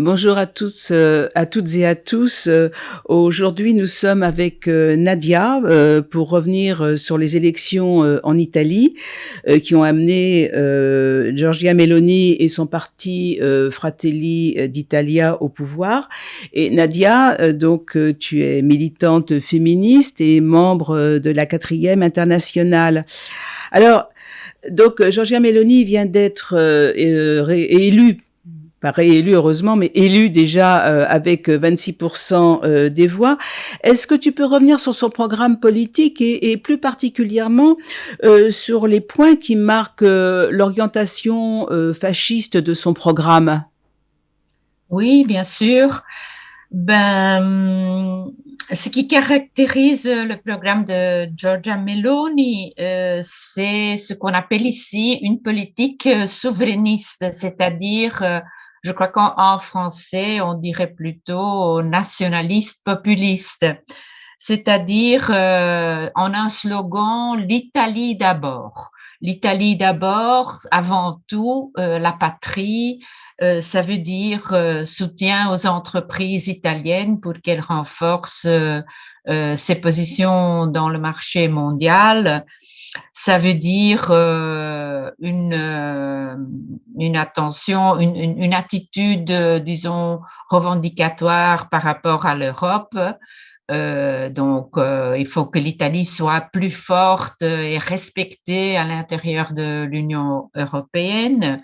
Bonjour à tous, euh, à toutes et à tous. Euh, aujourd'hui, nous sommes avec euh, Nadia pour revenir sur les élections en Italie qui ont amené Giorgia Meloni et son parti Fratelli d'Italia au pouvoir. Et Nadia, donc tu es militante féministe et membre de la quatrième internationale. Alors, donc Giorgia Meloni vient d'être élue pas réélu heureusement, mais élu déjà euh, avec 26% euh, des voix. Est-ce que tu peux revenir sur son programme politique et, plus particulièrement euh, sur les points qui marquent l'orientation fasciste de son programme? Oui, bien sûr. Ben, ce qui caractérise le programme de Giorgia Meloni, c'est ce qu'on appelle ici une politique souverainiste, c'est-à-dire je crois qu'en français, on dirait plutôt nationaliste populiste, c'est-à-dire euh, en un slogan l'Italie d'abord. L'Italie d'abord, avant tout, euh, la patrie, euh, ça veut dire soutien aux entreprises italiennes pour qu'elles renforcent ses positions dans le marché mondial, ça veut dire euh, une, euh, une attention, une, une, attitude, disons, revendicatoire par rapport à l'Europe. Euh, donc, il faut que l'Italie soit plus forte et respectée à l'intérieur de l'Union européenne.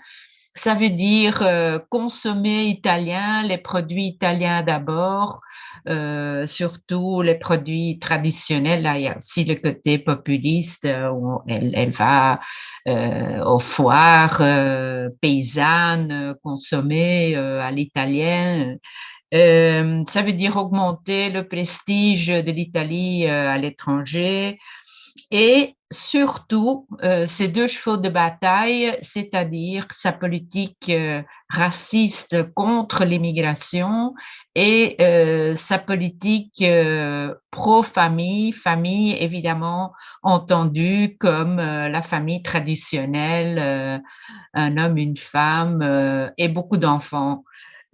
Ça veut dire consommer italien, les produits italiens d'abord, euh, surtout les produits traditionnels. Là, il y a aussi le côté populiste euh, où elle, va euh, aux foires euh, paysannes consommer à l'italien. ça veut dire augmenter le prestige de l'Italie à l'étranger et surtout euh, ces deux chevaux de bataille, c'est-à-dire sa politique euh, raciste contre l'immigration et euh, sa politique pro-famille, famille évidemment entendue comme la famille traditionnelle, un homme, une femme et beaucoup d'enfants.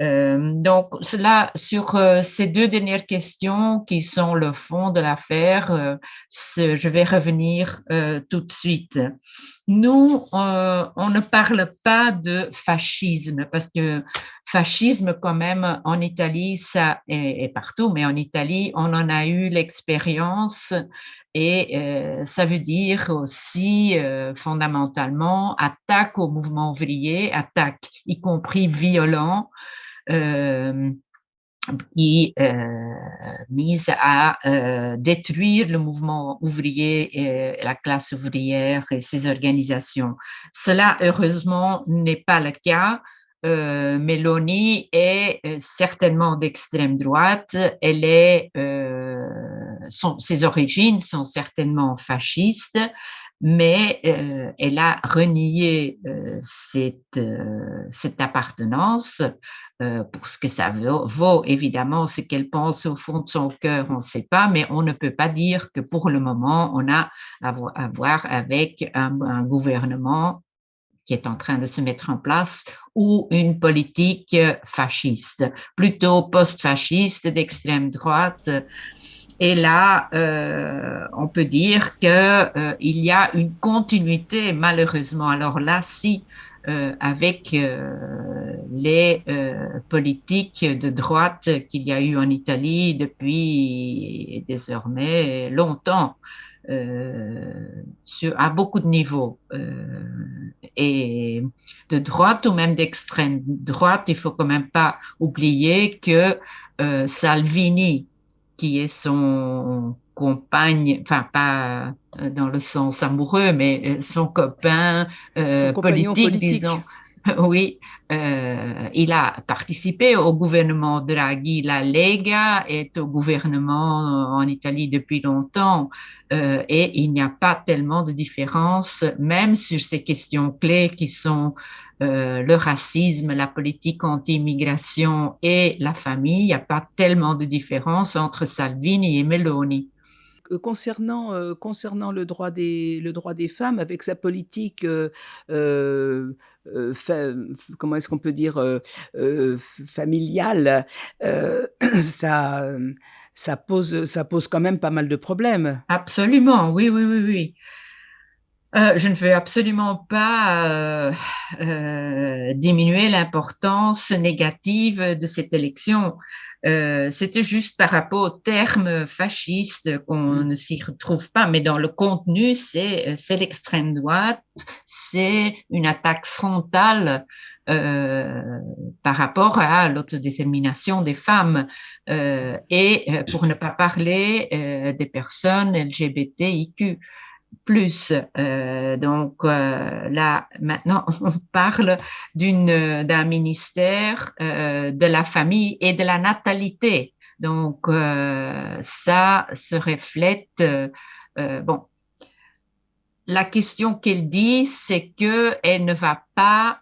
Euh, donc, cela, sur euh, ces deux dernières questions qui sont le fond de l'affaire, euh, je vais revenir tout de suite. Nous, on ne parle pas de fascisme parce que fascisme, quand même, en Italie, ça est, partout, mais en Italie, on en a eu l'expérience et ça veut dire aussi fondamentalement attaque au mouvement ouvrier, attaque y compris violent euh, qui euh, mise à euh, détruire le mouvement ouvrier et la classe ouvrière et ses organisations. Cela, heureusement, n'est pas le cas. Euh, Mélanie est certainement d'extrême droite. Elle est, euh, ses origines sont certainement fascistes, mais euh, elle a renié cette appartenance euh, pour ce que ça vaut, évidemment, ce qu'elle pense au fond de son cœur, on ne sait pas, mais on ne peut pas dire que pour le moment, on a à voir avec un, gouvernement qui est en train de se mettre en place ou une politique fasciste, plutôt post-fasciste d'extrême droite. Et là, euh, on peut dire qu'il euh, y a une continuité, malheureusement. Alors là, si euh, avec les euh, politiques de droite qu'il y a eu en Italie depuis désormais longtemps, sur, à beaucoup de niveaux. et de droite ou même d'extrême droite, il faut quand même pas oublier que Salvini, qui est son compagne, enfin pas euh, dans le sens amoureux, mais euh, son copain euh, politique, disons. Oui, euh, il a participé au gouvernement Draghi. La Lega est au gouvernement en Italie depuis longtemps euh, et il n'y a pas tellement de différence, même sur ces questions clés qui sont euh, le racisme, la politique anti-immigration et la famille. Il n'y a pas tellement de différence entre Salvini et Meloni concernant, concernant le droit des le droit des femmes avec sa politique, comment est-ce qu'on peut dire? familiale, ça, ça pose ça pose quand même pas mal de problèmes. Absolument, oui, oui, oui, oui. Euh, je ne veux absolument pas euh, euh, diminuer l'importance négative de cette élection. C'était juste par rapport aux termes fascistes qu'on mm. ne s'y retrouve pas, mais dans le contenu, c'est l'extrême droite, c'est une attaque frontale par rapport à l'autodétermination des femmes. Et pour ne pas parler des personnes LGBTIQ plus. Euh, donc euh, là, maintenant, on parle d'un ministère euh, de la famille et de la natalité. Donc ça se reflète. bon, la question qu'elle dit, c'est que elle ne va pas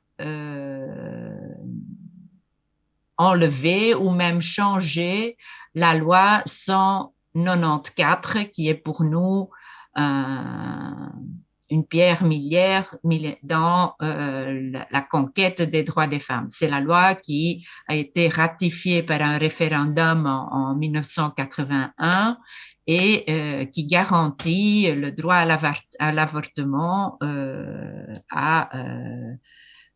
enlever ou même changer la loi 194 qui est pour nous une pierre millière dans euh, la, conquête des droits des femmes. C'est la loi qui a été ratifiée par un référendum en, 1981 et euh, qui garantit le droit à l'avortement euh, à,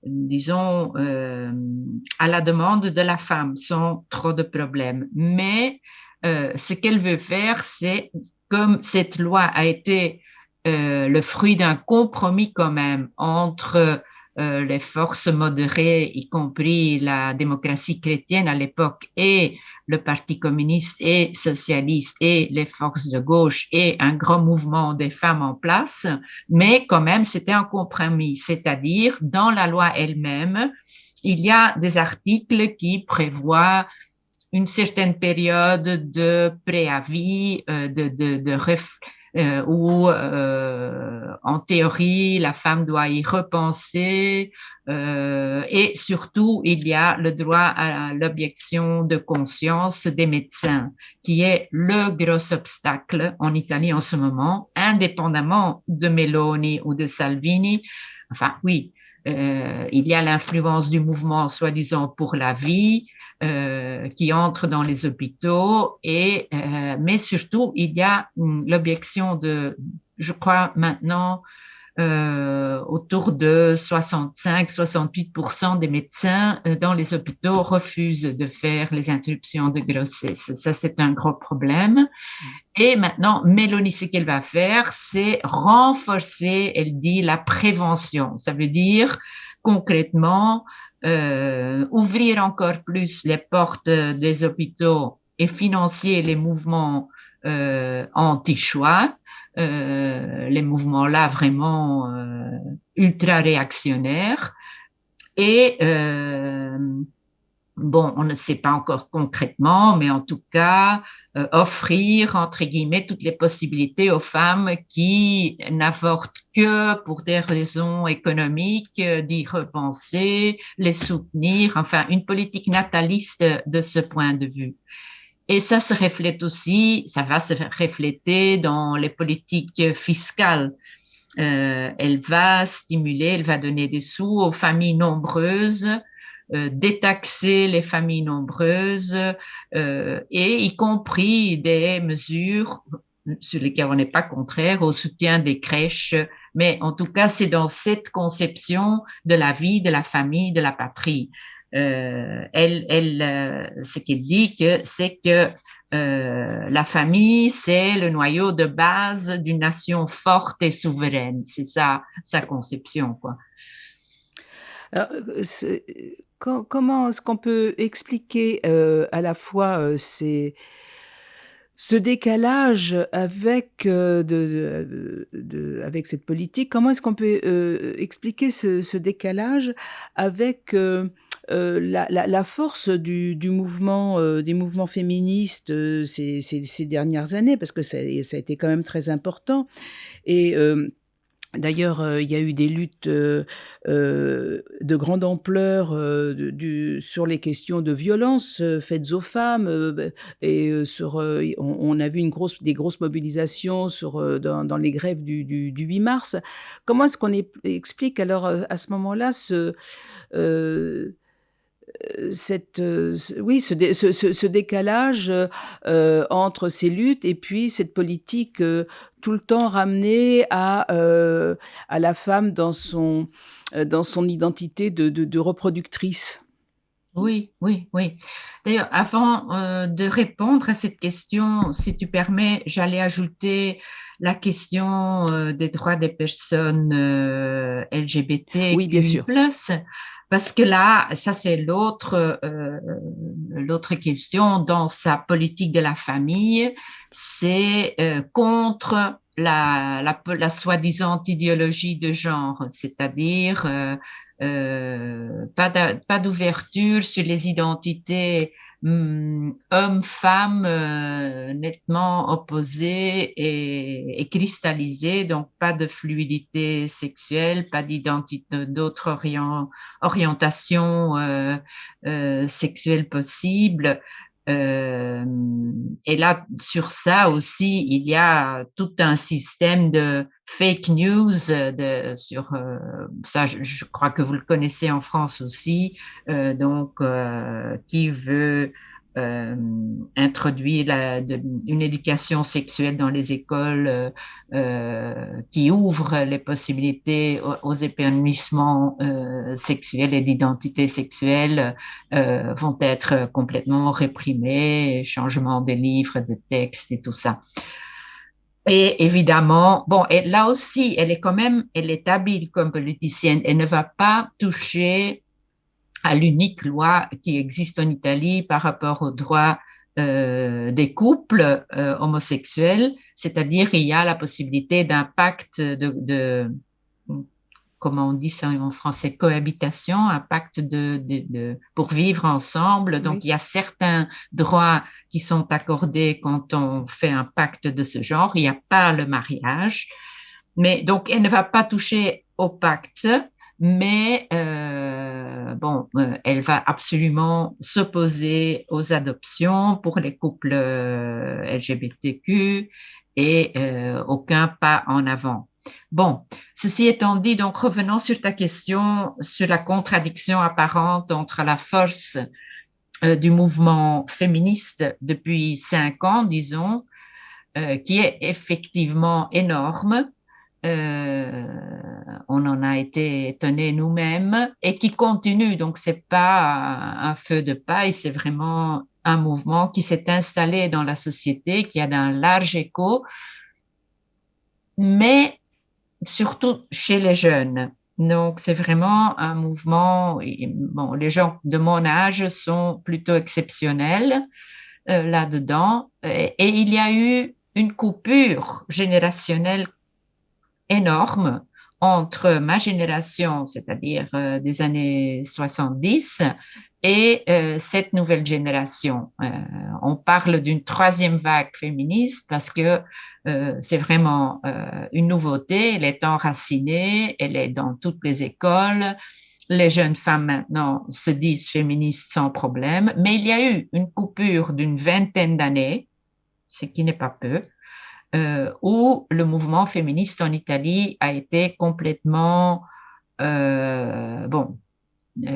disons, à la demande de la femme sans trop de problèmes. Mais ce qu'elle veut faire, c'est comme cette loi a été euh, le fruit d'un compromis quand même entre euh, les forces modérées, y compris la démocratie chrétienne à l'époque, et le Parti communiste et socialiste, et les forces de gauche, et un grand mouvement des femmes en place, mais quand même c'était un compromis, c'est-à-dire dans la loi elle-même, il y a des articles qui prévoient une certaine période de préavis, euh, de, de, de euh, où euh, en théorie la femme doit y repenser et surtout il y a le droit à l'objection de conscience des médecins qui est le gros obstacle en Italie en ce moment indépendamment de Meloni ou de Salvini. Enfin oui il y a l'influence du mouvement soi-disant pour la vie euh, qui entre dans les hôpitaux et euh, mais surtout il y a l'objection de je crois maintenant euh, autour de 65-68% des médecins dans les hôpitaux refusent de faire les interruptions de grossesse. Ça, c'est un gros problème. Et maintenant, Mélanie, ce qu'elle va faire, c'est renforcer, elle dit, la prévention. Ça veut dire concrètement euh, ouvrir encore plus les portes des hôpitaux et financer les mouvements euh, anti-choix, euh, les mouvements-là vraiment euh, ultra réactionnaires. Et euh, bon, on ne sait pas encore concrètement, mais en tout cas, euh, offrir, entre guillemets, toutes les possibilités aux femmes qui n'avortent que pour des raisons économiques, euh, d'y repenser, les soutenir, enfin, une politique nataliste de ce point de vue. Et ça se reflète aussi, ça va se refléter dans les politiques fiscales. Euh, elle va stimuler, elle va donner des sous aux familles nombreuses détaxer les familles nombreuses euh, et y compris des mesures sur lesquelles on n'est pas contraire au soutien des crèches, mais en tout cas, c'est dans cette conception de la vie, de la famille, de la patrie. Euh, elle, euh, ce qu'elle dit, c'est que euh, la famille, c'est le noyau de base d'une nation forte et souveraine. C'est ça, sa conception, quoi. Alors, comment est-ce qu'on peut expliquer euh, à la fois euh, ces, ce décalage avec, euh, de, de, avec cette politique? Comment est-ce qu'on peut expliquer ce, ce, décalage avec la, la, la, force du, du mouvement, des mouvements féministes ces, ces, ces, dernières années? Parce que ça, ça, a été quand même très important. Et D'ailleurs, heu, il y a eu des luttes, heu heu, de grande ampleur, sur les questions de violences, heu, faites aux femmes, beh et sur, on on a vu des grosses mobilisations dans les grèves du du du 8 mars. Comment est-ce qu'on explique alors, à ce moment-là ce, cette, heu, ce oui, ce dé ce ce ce décalage, heu, entre ces luttes et puis cette politique, tout le temps ramenée à, à la femme dans son, dans son identité de de de reproductrice? Oui, oui, oui. D'ailleurs, avant, de répondre à cette question, si tu permets, j'allais ajouter la question, des droits des personnes, heu, Oui, bien sûr. Parce que là, ça c'est l'autre, heu, l'autre question dans sa politique de la famille, c'est, heu, contre la la la soi-disant idéologie de genre, c'est-à-dire, pas d'a pas d'ouverture sur les identités, mmh, hommes-femmes, heu, nettement opposées et cristallisées, donc pas de fluidité sexuelle, pas d'identi d'autres orient orientations, heu heu, sexuelles possibles. Hem et là, sur ça aussi, il y a tout un système de fake news, heu, de sur, heu, ça je crois que vous le connaissez en France aussi, heu, donc qui veut, la de une éducation sexuelle dans les écoles, heu heu, qui ouvre les possibilités aux épanouissements, sexuels et d'identité sexuelle, vont être complètement réprimés, changement des livres, de textes et tout ça. Et évidemment, bon et là aussi, elle est quand même elle est habile comme politicienne. Elle ne va pas toucher à l'unique loi qui existe en Italie par rapport aux droits, heu, des couples, heu, homosexuels. C'est-à-dire, il y a la possibilité d'un pacte de de comment on dit ça en français? Cohabitation, un pacte de de de pour vivre ensemble. Donc Oui. il y a certains droits qui sont accordés quand on fait un pacte de ce genre. Il y a pas le mariage. Mais donc elle ne va pas toucher au pacte, mais heu, bon, heu, elle va absolument s'opposer aux adoptions pour les couples, heu, LGBTQ et aucun pas en avant. Bon, ceci étant dit, donc revenons sur ta question sur la contradiction apparente entre la force, du mouvement féministe depuis 5 ans, disons, qui est effectivement énorme. Heu, on en a été étonnés nous-mêmes et qui continue, donc c'est pas un feu de paille, c'est vraiment un mouvement qui s'est installé dans la société, qui a un large écho mais surtout chez les jeunes. Donc c'est vraiment un mouvement bon, les gens de mon âge sont plutôt exceptionnels, heu, là-dedans et il y a eu une coupure générationnelle énorme entre ma génération, c'est-à-dire, heu, des années 70 et heu, cette nouvelle génération. Heu, on parle d'une 3e vague féministe parce que, heu, c'est vraiment, heu, une nouveauté. Elle est enracinée, elle est dans toutes les écoles. Les jeunes femmes maintenant se disent féministes sans problème, mais il y a eu une coupure d'une vingtaine d'années, ce qui n'est pas peu, heu, où le mouvement féministe en Italie a été complètement, heu, bon, heu,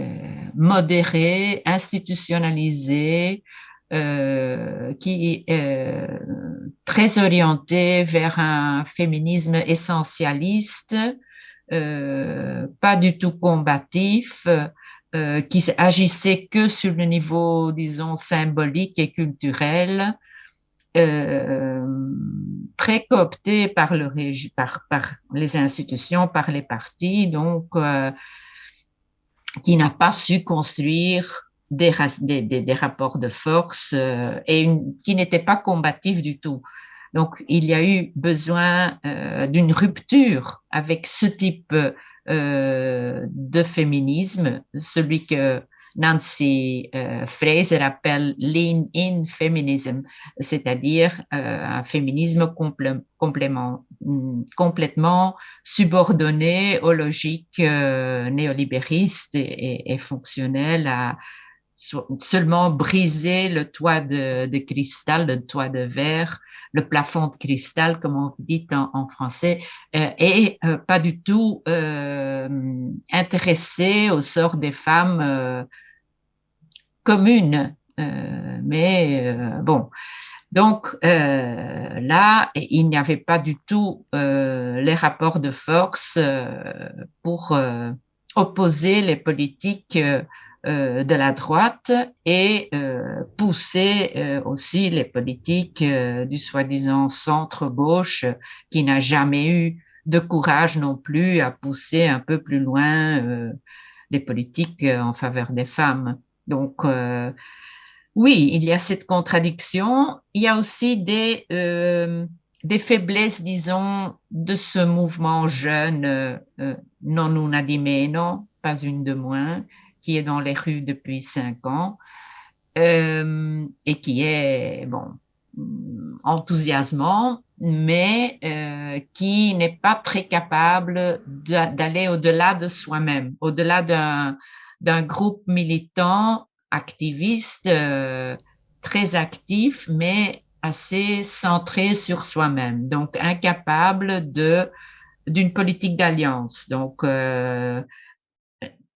modéré, institutionnalisé, qui est, très orienté vers un féminisme essentialiste, pas du tout combatif, qui agissait que sur le niveau, disons, symbolique et culturel. Hem, très coopté par les institutions, par les partis, donc heu qui n'a pas su construire des rapports de force, heu et qui n'était pas combatif du tout. Donc il y a eu besoin, d'une rupture avec ce type, de féminisme, celui que Nancy Fraser appelle lean-in feminism, c'est-à-dire un féminisme complément, mm, complètement subordonné aux logiques néolibéristes et, fonctionnelles à seulement briser le toit de, cristal, le toit de verre, le plafond de cristal, comme on dit en, français, euh, et euh, pas du tout euh, intéressé au sort des femmes euh, communes. Euh, mais bon, donc là, il n'y avait pas du tout les rapports de force pour opposer les politiques euh, de la droite et euh, pousser euh, aussi les politiques du soi-disant centre-gauche qui n'a jamais eu de courage non plus à pousser un peu plus loin les politiques en faveur des femmes. Donc, oui, il y a cette contradiction. Il y a aussi des, des faiblesses, disons, de ce mouvement jeune, non una di pas une de moins, qui est dans les rues depuis cinq ans euh, et qui est bon enthousiasmant, mais euh, qui n'est pas très capable d'aller au-delà de soi-même, au-delà d'un groupe militant, activiste, euh, très actif, mais assez centré sur soi-même, donc incapable d'une politique d'alliance. Donc, euh,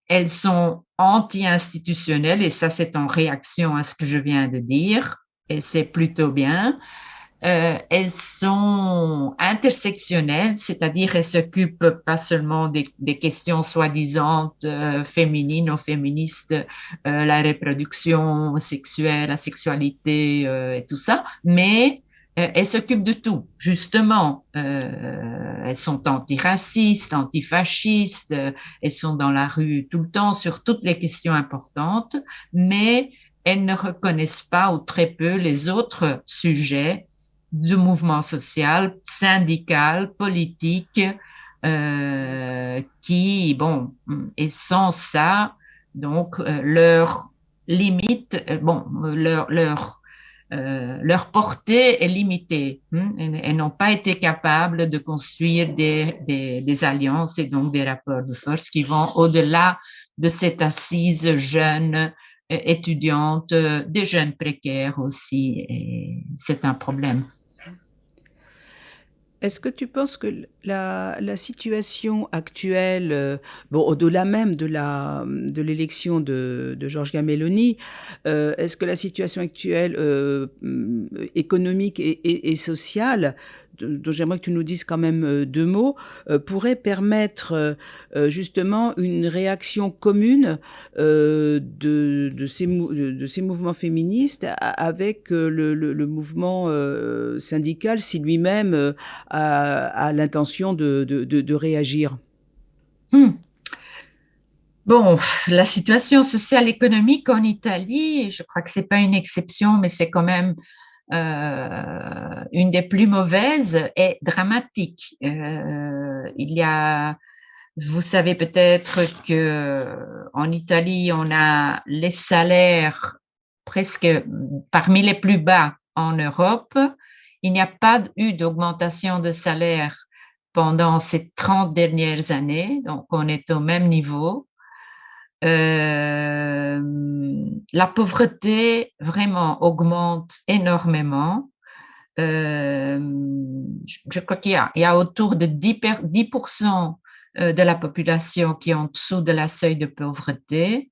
elles sont anti-institutionnelles, et ça c'est en réaction à ce que je viens de dire, et c'est plutôt bien. Euh, elles sont intersectionnelles, c'est-à-dire elles s'occupent pas seulement des, des questions soi-disant euh, féminines ou féministes, euh, la reproduction sexuelle, la sexualité euh, et tout ça, mais euh, elles s'occupent de tout, justement. Euh, elles sont antiracistes, antifascistes, elles sont dans la rue tout le temps sur toutes les questions importantes, mais elles ne reconnaissent pas ou très peu les autres sujets du mouvement social, syndical, politique, euh, qui, bon, et sans ça, donc, euh, leur limite, bon, leur, leur euh, leur portée est limitée. Hein, elles, n'ont pas été capables de construire des, des, des, alliances et donc des rapports de force qui vont au-delà de cette assise jeune, euh, étudiante, euh, des jeunes précaires aussi. Et c'est un problème. Est-ce que tu penses que la, situation actuelle, euh, bon, au-delà même de la de l'élection de, de Georges Gameloni, euh, est-ce que la situation actuelle euh, économique et, et, et sociale dont j'aimerais que tu nous dises quand même euh, deux mots, euh, pourrait permettre euh, justement une réaction commune de, ces, mouvements féministes avec le, mouvement syndical si lui-même a, l'intention de, réagir? Hmm. Bon, la situation sociale économique en Italie, je crois que c'est pas une exception, mais c'est quand même euh, une des plus mauvaises est dramatique. Euh, il y a, vous savez peut-être que en Italie, on a les salaires presque parmi les plus bas en Europe. Il n'y a pas eu d'augmentation de salaire pendant ces 30 dernières années, donc on est au même niveau. Euh, la pauvreté vraiment augmente énormément. Euh, je crois qu'il y, a autour de 10%, 10 euh, de la population qui est en dessous de la seuil de pauvreté.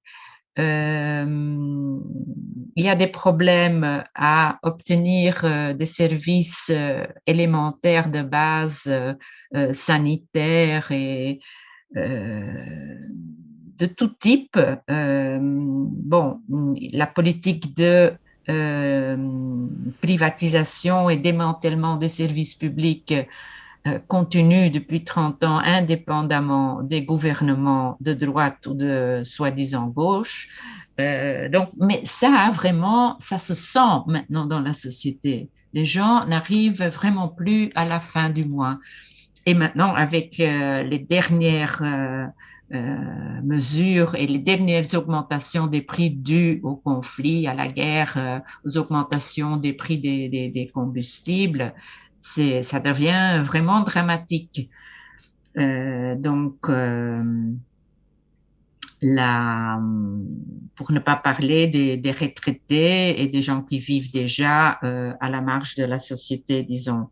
Il y a des problèmes à obtenir des services élémentaires de base sanitaires et de tout type. Euh, bon, la politique de euh, privatisation et démantèlement des services publics euh, continue depuis 30 ans indépendamment des gouvernements de droite ou de soi-disant gauche. Donc, mais ça vraiment, ça se sent maintenant dans la société. Les gens n'arrivent vraiment plus à la fin du mois. Et maintenant, avec les dernières mesures et les dernières augmentations des prix dues au conflit, à la guerre, euh, aux augmentations des prix des, des, des combustibles, ça devient vraiment dramatique. Euh, donc, euh, la, pour ne pas parler des, des, retraités et des gens qui vivent déjà euh, à la marge de la société, disons.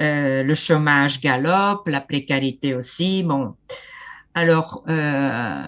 Euh, le chômage galope, la précarité aussi. Bon, alors, euh,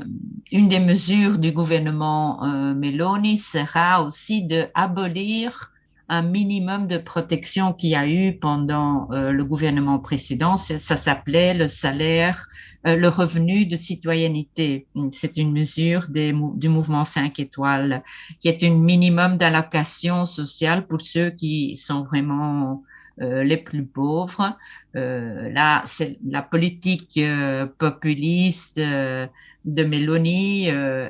une des mesures du gouvernement euh, Meloni sera aussi de abolir un minimum de protection qu'il y a eu pendant euh, le gouvernement précédent. Ça, s'appelait le salaire, euh, le revenu de citoyenneté. C'est une mesure du mouvement 5 étoiles qui est un minimum d'allocation sociale pour ceux qui sont vraiment les plus pauvres. Euh, là, c'est la politique euh, populiste euh, de Mélanie euh,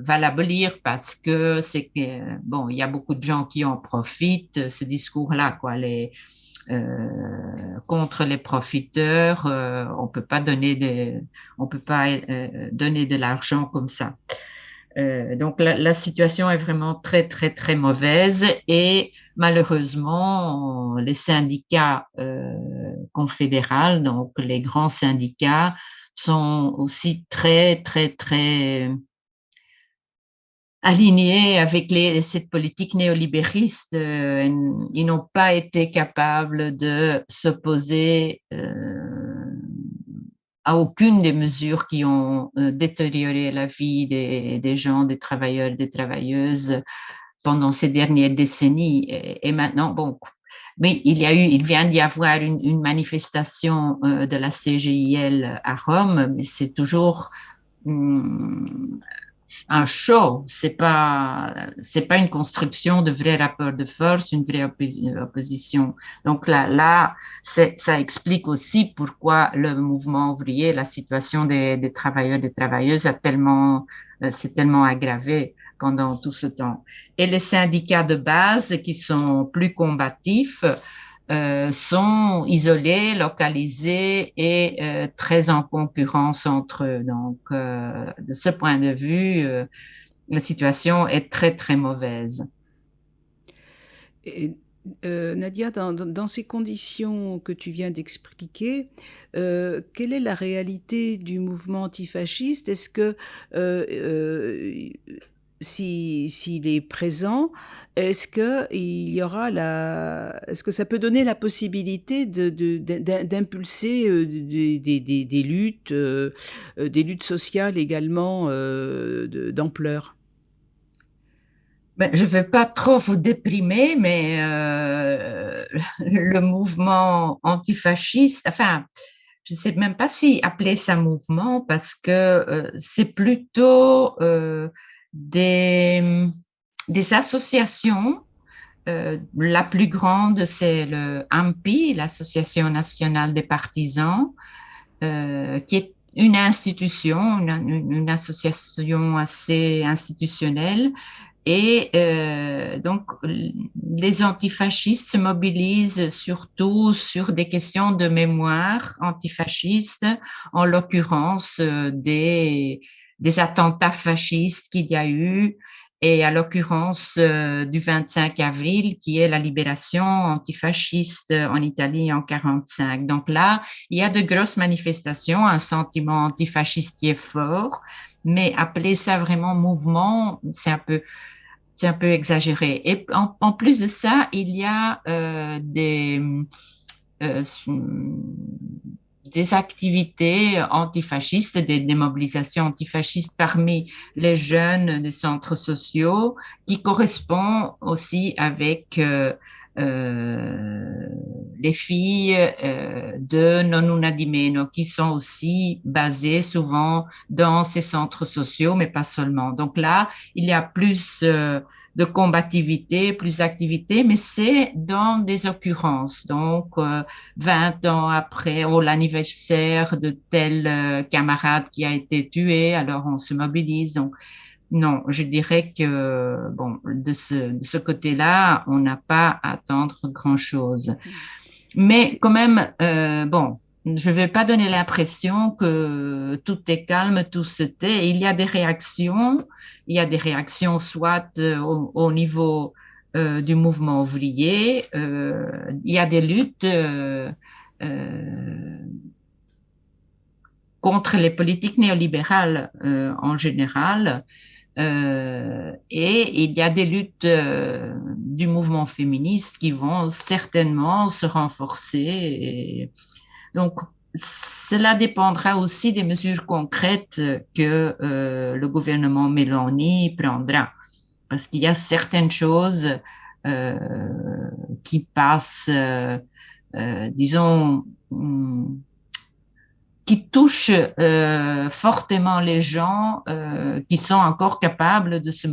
va l'abolir parce que c'est que bon, il y a beaucoup de gens qui en profitent. Ce discours-là, quoi, les contre les profiteurs, on peut pas donner on peut pas donner de l'argent comme ça. Euh, donc la, situation est vraiment très très très mauvaise et malheureusement les syndicats euh, donc les grands syndicats, sont aussi très très très alignés avec cette politique néolibériste. Euh, ils n'ont pas été capables de s'opposer euh, à aucune des mesures qui ont euh, détérioré la vie des, des, gens, des travailleurs, des travailleuses pendant ces dernières décennies. Et, maintenant, bon, mais il y a eu, il vient d'y avoir une, manifestation euh, de la CGIL à Rome, mais c'est toujours hum, un show, c'est pas c'est pas une construction de vrai rapport de force, une vraie opposition. Donc là là ça explique aussi pourquoi le mouvement ouvrier, la situation des, des travailleurs des travailleuses a tellement euh, s'est tellement aggravé pendant tout ce temps. Et les syndicats de base qui sont plus combatifs euh, sont isolés, localisés et euh, très en concurrence entre eux. Donc, euh, de ce point de vue, la situation est très, très mauvaise. Nadia, dans, ces conditions que tu viens d'expliquer, quelle est la réalité du mouvement antifasciste? Est-ce que s'il si, est présent, est-ce que il y aura la, est-ce que ça peut donner la possibilité de, d'impulser euh, des, des, luttes, euh, des luttes sociales également euh, d'ampleur? Ben, je ne veux pas trop vous déprimer, mais le mouvement antifasciste, enfin, je ne sais même pas si appeler ça mouvement parce que c'est plutôt des, associations. Euh, la plus grande, c'est le AMPI, l'Association nationale des partisans, euh, qui est une institution, une, association assez institutionnelle. Et euh, donc, les antifascistes se mobilisent surtout sur des questions de mémoire antifasciste, en l'occurrence des des attentats fascistes qu'il y a eu, et à l'occurrence euh, du 25 avril, qui est la libération antifasciste en Italie en 45. Donc là, il y a de grosses manifestations, un sentiment antifasciste est fort, mais appeler ça vraiment mouvement, c'est un peu un peu exagéré. Et en, en, plus de ça, il y a euh, des euh, des activités antifascistes, des, mobilisations antifascistes parmi les jeunes des centres sociaux qui correspondent aussi avec euh, les filles euh, de Nonuna di Meno qui sont aussi basées souvent dans ces centres sociaux, mais pas seulement. Donc là, il y a plus euh, de combativité, plus d'activité, mais c'est dans des occurrences. Donc, euh, 20 ans après, ou l'anniversaire de tel euh, camarade qui a été tué, alors on se mobilise. Donc, non, je dirais que bon, de ce, de ce côté-là, on n'a pas à attendre grand-chose. Mais quand même, euh, bon, je ne vais pas donner l'impression que tout est calme, tout se tait. Il y a des réactions. Il y a des réactions soit euh, au, niveau euh, du mouvement ouvrier. Euh, il y a des luttes contre les politiques néolibérales en général. Et il y a des luttes du mouvement féministe qui vont certainement se renforcer. Donc, cela dépendra aussi des mesures concrètes que euh, le gouvernement Mélanie prendra, parce qu'il y a certaines choses euh, qui passent, euh, disons, qui touchent fortement les gens qui sont encore capables de se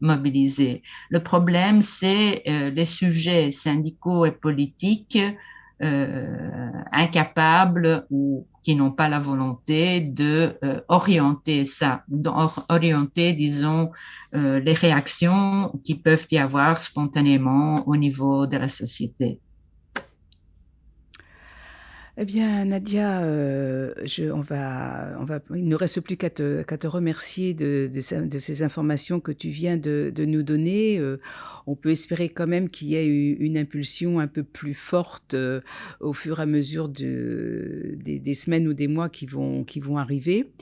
mobiliser. Le problème, c'est les sujets syndicaux et politiques euh, incapables ou qui n'ont pas la volonté de euh, orienter ça, orienter, disons, euh, les réactions qui peuvent y avoir spontanément au niveau de la société. Eh bien, Nadia, euh, je, on va, on va, il ne reste plus qu'à te, te, remercier de, de, de, ces informations que tu viens de, de nous donner. Euh, on peut espérer quand même qu'il y ait une impulsion un peu plus forte euh, au fur et à mesure de, des, des, semaines ou des mois qui vont, qui vont arriver.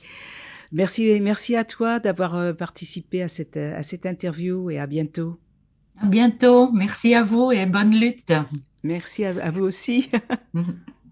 Merci, merci à toi d'avoir participé à cette, à cette interview et à bientôt. À bientôt. Merci à vous et bonne lutte. Merci à, à vous aussi.